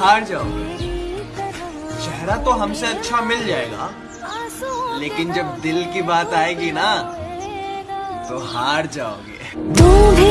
ہار جاؤ گے چہرہ تو ہم سے اچھا مل جائے گا لیکن جب دل کی بات آئے گی نا تو ہار جاؤ گے